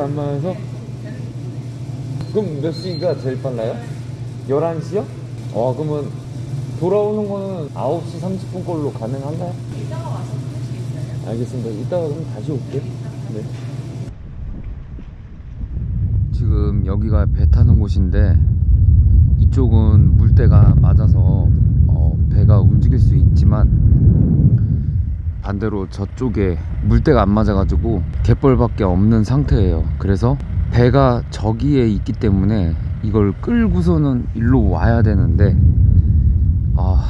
물때가 안 맞아서? 그럼 몇 시가 제일 빨라요? 11시요? 어, 그러면 돌아오는 거는 9시 30분 걸로 가능한가요? 이따가 와서 할수 있어요? 알겠습니다. 이따가 그럼 다시 올게요. 네. 지금 여기가 배 타는 곳인데 이쪽은 물때가 맞아서 어, 배가 움직일 수 있지만 반대로 저쪽에 물때가 안 맞아가지고 갯벌밖에 없는 상태예요. 그래서 배가 저기에 있기 때문에 이걸 끌고서는 일로 와야 되는데 아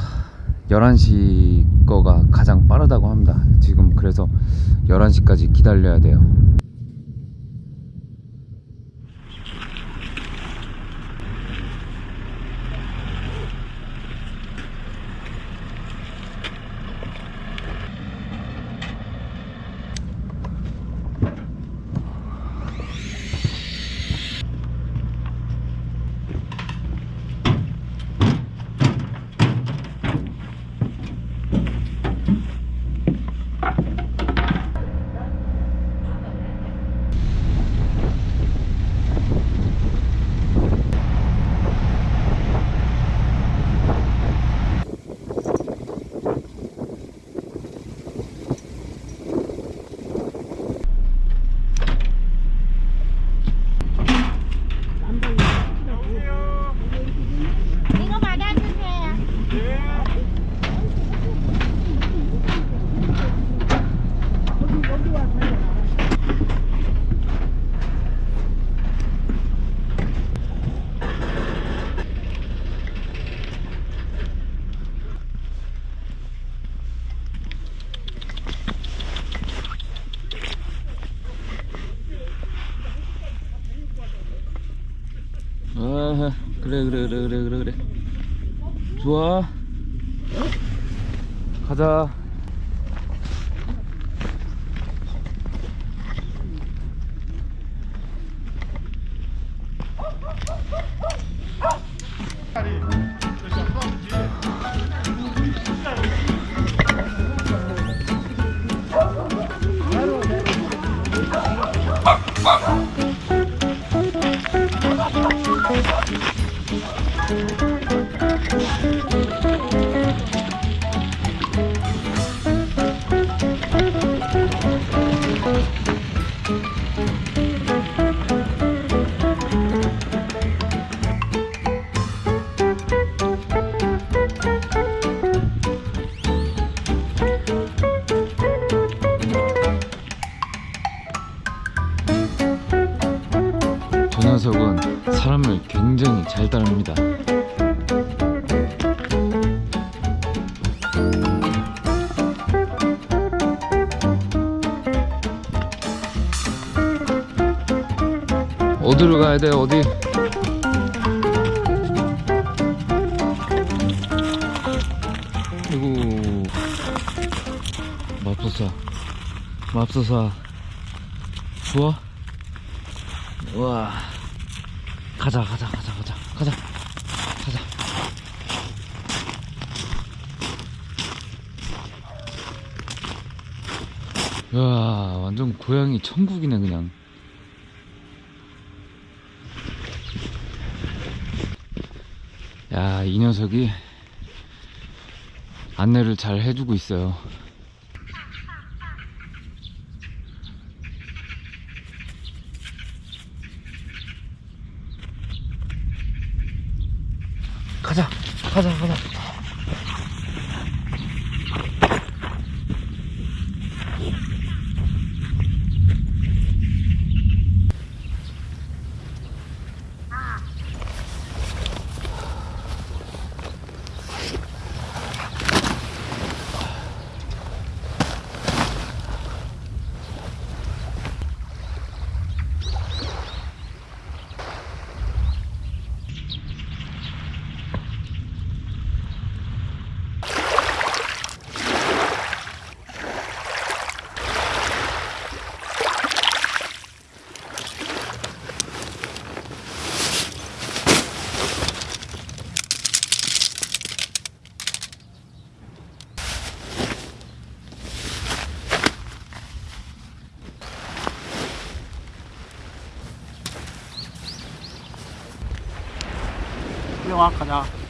11시 거가 가장 빠르다고 합니다. 지금 그래서 11시까지 기다려야 돼요. 이거 받아주세요. 아 그래 그래 그래 그래 그래 그래. 좋아. 가자. 저 돼 어디? 아이고. 맙소사. 맙소사. 좋아? 우와. 가자 가자 가자 가자. 가자. 가자. 야 완전 고양이 천국이네 그냥 야 이 녀석이 안내를 잘 해주고 있어요 가자 가자 가자 와 가자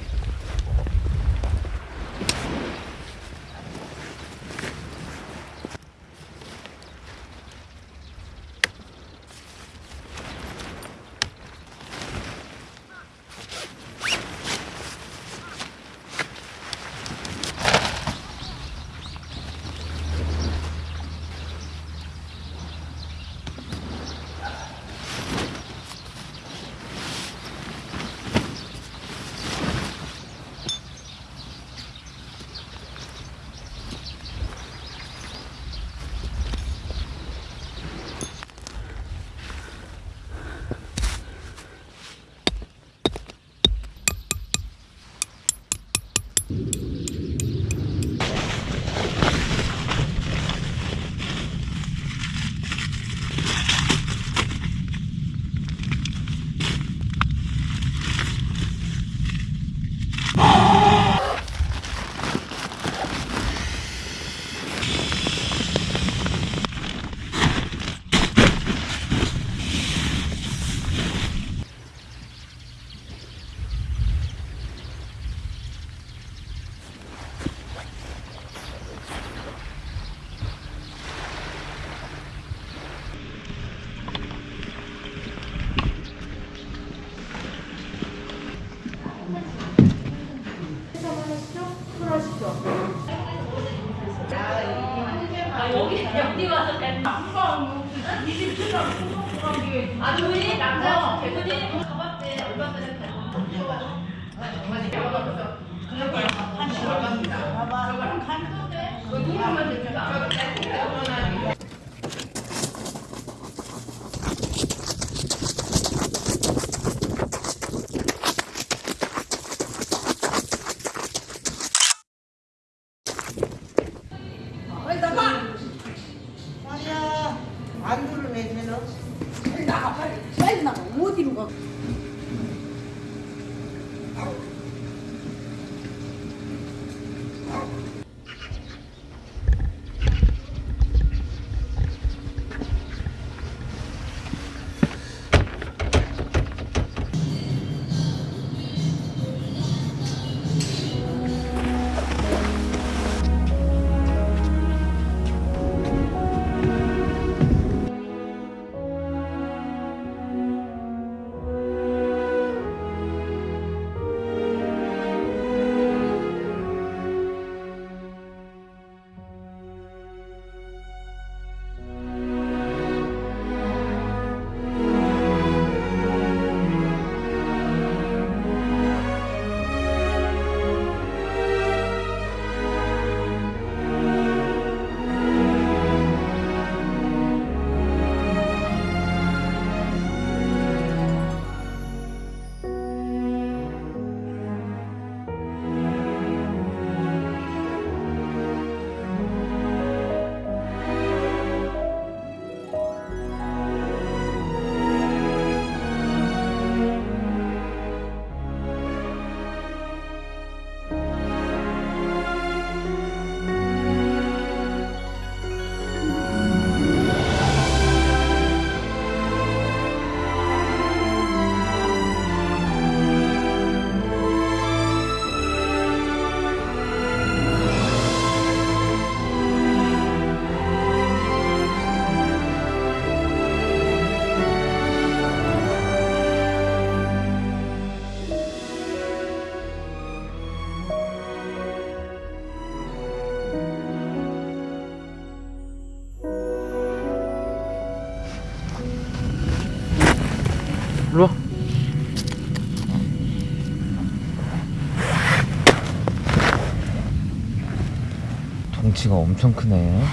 덩치가 엄청 크네.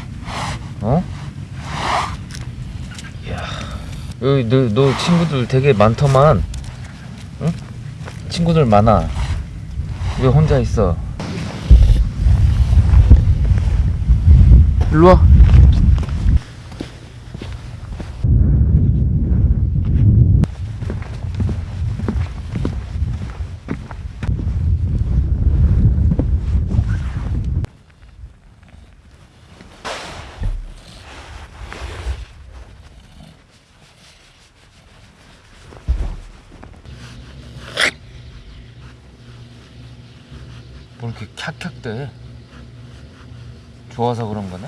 어? 이야. 여기 너, 너 친구들 되게 많더만. 응? 친구들 많아. 왜 혼자 있어? 일로 와. 뭐 이렇게 캬캬대? 좋아서 그런 거네?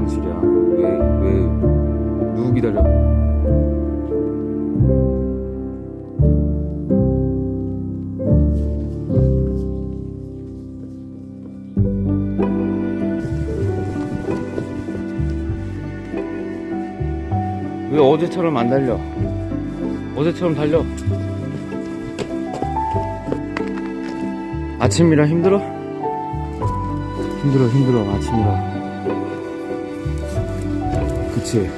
화장실이야. 왜, 왜, 누구 기다려? 왜 어제처럼 안 달려? 어제처럼 달려. 아침이라 힘들어? 힘들어 힘들어 아침이라 그치